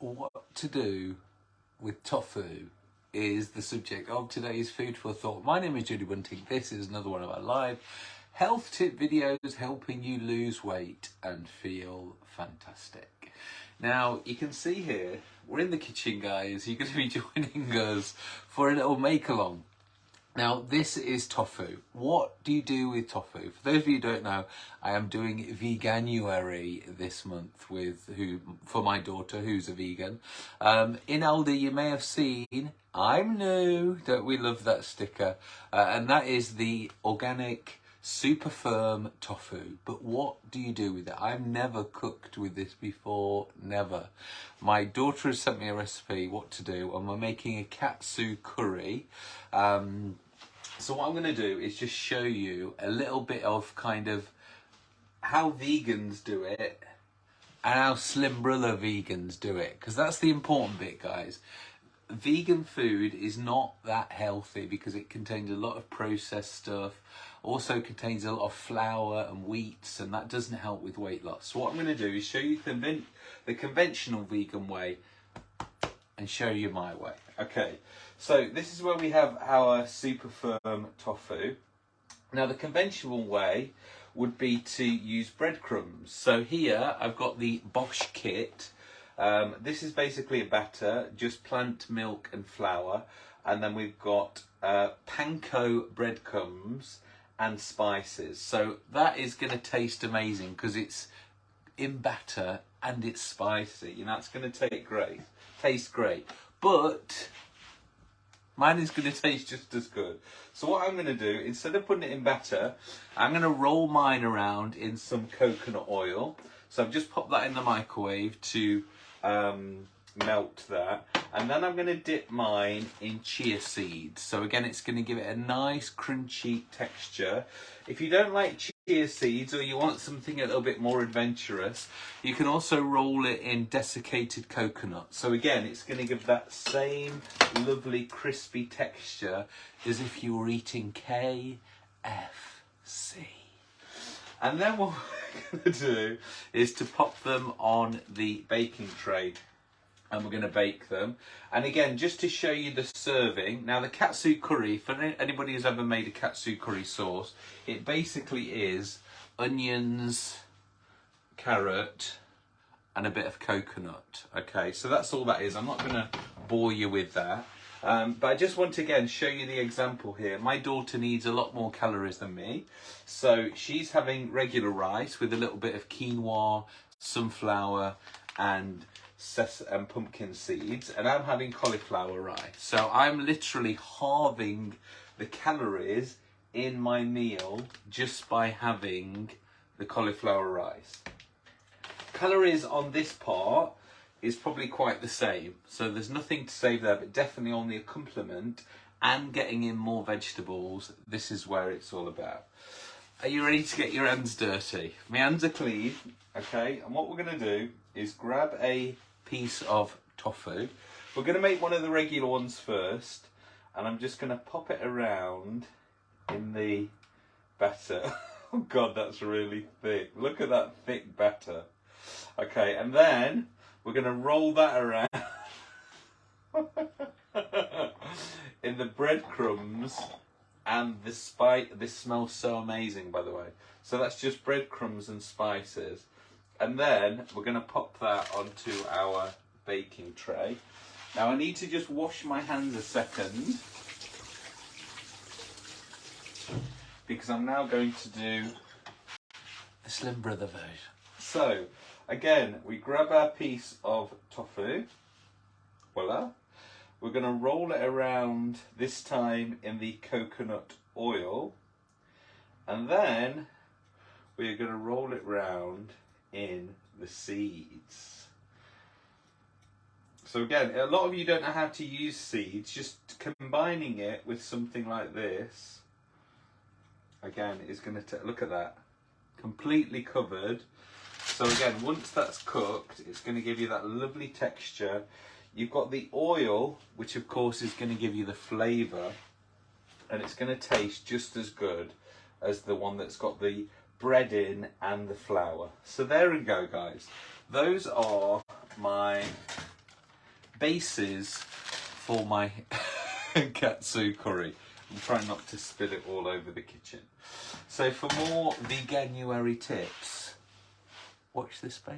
what to do with tofu is the subject of today's Food for Thought. My name is Judy Bunting. This is another one of our live health tip videos helping you lose weight and feel fantastic. Now, you can see here, we're in the kitchen, guys. You're going to be joining us for a little make-along. Now, this is tofu. What do you do with tofu? For those of you who don't know, I am doing Veganuary this month with who for my daughter who's a vegan. Um, in Aldi, you may have seen, I'm new, don't we love that sticker? Uh, and that is the organic super firm tofu. But what do you do with it? I've never cooked with this before, never. My daughter has sent me a recipe what to do and we're making a katsu curry. Um, so what I'm going to do is just show you a little bit of kind of how vegans do it and how Slimbrella vegans do it because that's the important bit guys vegan food is not that healthy because it contains a lot of processed stuff also contains a lot of flour and wheats and that doesn't help with weight loss. So what i'm going to do is show you the, the conventional vegan way and show you my way. Okay so this is where we have our super firm tofu. Now the conventional way would be to use breadcrumbs. So here i've got the bosch kit. Um, this is basically a batter, just plant milk and flour. And then we've got uh, panko breadcrumbs and spices. So that is going to taste amazing because it's in batter and it's spicy. You know, it's going to take great, taste great. But mine is going to taste just as good. So what I'm going to do, instead of putting it in batter, I'm going to roll mine around in some coconut oil. So I've just popped that in the microwave to um, melt that. And then I'm going to dip mine in chia seeds. So again, it's going to give it a nice crunchy texture. If you don't like chia seeds or you want something a little bit more adventurous, you can also roll it in desiccated coconut. So again, it's going to give that same lovely crispy texture as if you were eating KFC. And then what we're going to do is to pop them on the baking tray and we're going to bake them. And again, just to show you the serving, now the katsu curry, for anybody who's ever made a katsu curry sauce, it basically is onions, carrot, and a bit of coconut. Okay, so that's all that is. I'm not going to bore you with that. Um, but I just want to again show you the example here. My daughter needs a lot more calories than me. So she's having regular rice with a little bit of quinoa, sunflower and and pumpkin seeds and I'm having cauliflower rice. So I'm literally halving the calories in my meal just by having the cauliflower rice. Calories on this part is probably quite the same. So there's nothing to save there, but definitely on the accompaniment and getting in more vegetables, this is where it's all about. Are you ready to get your hands dirty? My hands are clean, okay? And what we're gonna do is grab a piece of tofu. We're gonna make one of the regular ones first, and I'm just gonna pop it around in the batter. oh God, that's really thick. Look at that thick batter. Okay, and then we're going to roll that around in the breadcrumbs and the spice. This smells so amazing, by the way. So that's just breadcrumbs and spices. And then we're going to pop that onto our baking tray. Now I need to just wash my hands a second because I'm now going to do the Slimbrella version. So Again, we grab our piece of tofu, voila. We're going to roll it around, this time in the coconut oil. And then we're going to roll it round in the seeds. So again, a lot of you don't know how to use seeds, just combining it with something like this, again, is going to, look at that, completely covered so again, once that's cooked, it's going to give you that lovely texture. You've got the oil, which of course is going to give you the flavour, and it's going to taste just as good as the one that's got the bread in and the flour. So there we go, guys. Those are my bases for my katsu curry. I'm trying not to spill it all over the kitchen. So for more veganuary tips, watch this space.